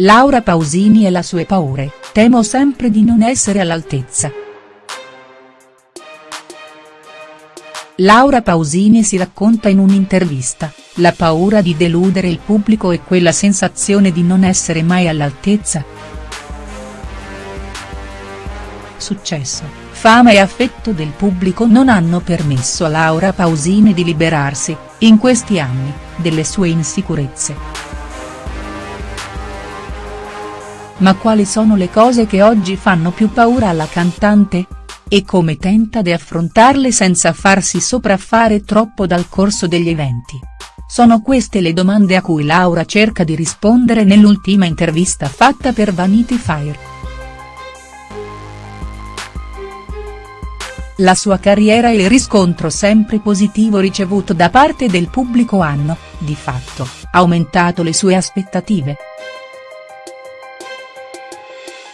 Laura Pausini e le sue paure, temo sempre di non essere all'altezza. Laura Pausini si racconta in un'intervista, la paura di deludere il pubblico e quella sensazione di non essere mai all'altezza. Successo, fama e affetto del pubblico non hanno permesso a Laura Pausini di liberarsi, in questi anni, delle sue insicurezze. Ma quali sono le cose che oggi fanno più paura alla cantante? E come tenta di affrontarle senza farsi sopraffare troppo dal corso degli eventi? Sono queste le domande a cui Laura cerca di rispondere nell'ultima intervista fatta per Vanity Fair. La sua carriera e il riscontro sempre positivo ricevuto da parte del pubblico hanno, di fatto, aumentato le sue aspettative.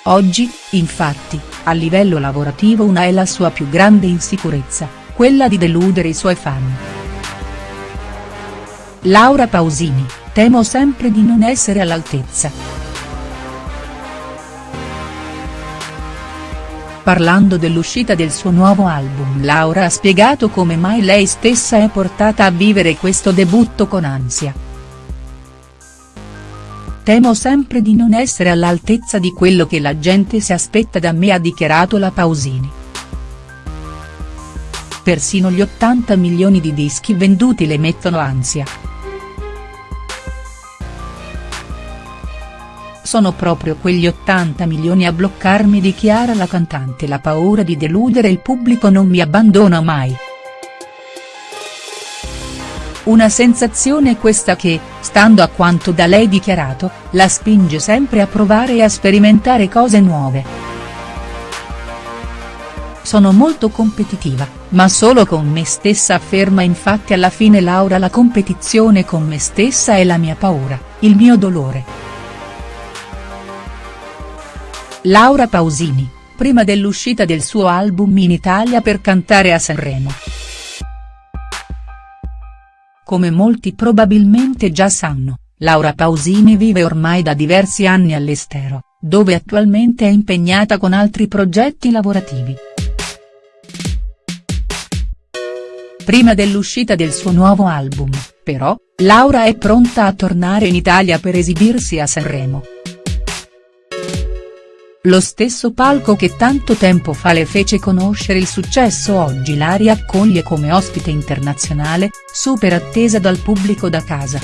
Oggi, infatti, a livello lavorativo una è la sua più grande insicurezza, quella di deludere i suoi fan. Laura Pausini, temo sempre di non essere all'altezza. Parlando dell'uscita del suo nuovo album Laura ha spiegato come mai lei stessa è portata a vivere questo debutto con ansia. Temo sempre di non essere all'altezza di quello che la gente si aspetta da me ha dichiarato la Pausini. Persino gli 80 milioni di dischi venduti le mettono ansia. Sono proprio quegli 80 milioni a bloccarmi dichiara la cantante la paura di deludere il pubblico non mi abbandona mai. Una sensazione questa che, stando a quanto da lei dichiarato, la spinge sempre a provare e a sperimentare cose nuove. Sono molto competitiva, ma solo con me stessa afferma infatti alla fine Laura la competizione con me stessa è la mia paura, il mio dolore. Laura Pausini, prima dell'uscita del suo album in Italia per cantare a Sanremo. Come molti probabilmente già sanno, Laura Pausini vive ormai da diversi anni all'estero, dove attualmente è impegnata con altri progetti lavorativi. Prima dell'uscita del suo nuovo album, però, Laura è pronta a tornare in Italia per esibirsi a Sanremo. Lo stesso palco che tanto tempo fa le fece conoscere il successo oggi la riaccoglie come ospite internazionale, super attesa dal pubblico da casa.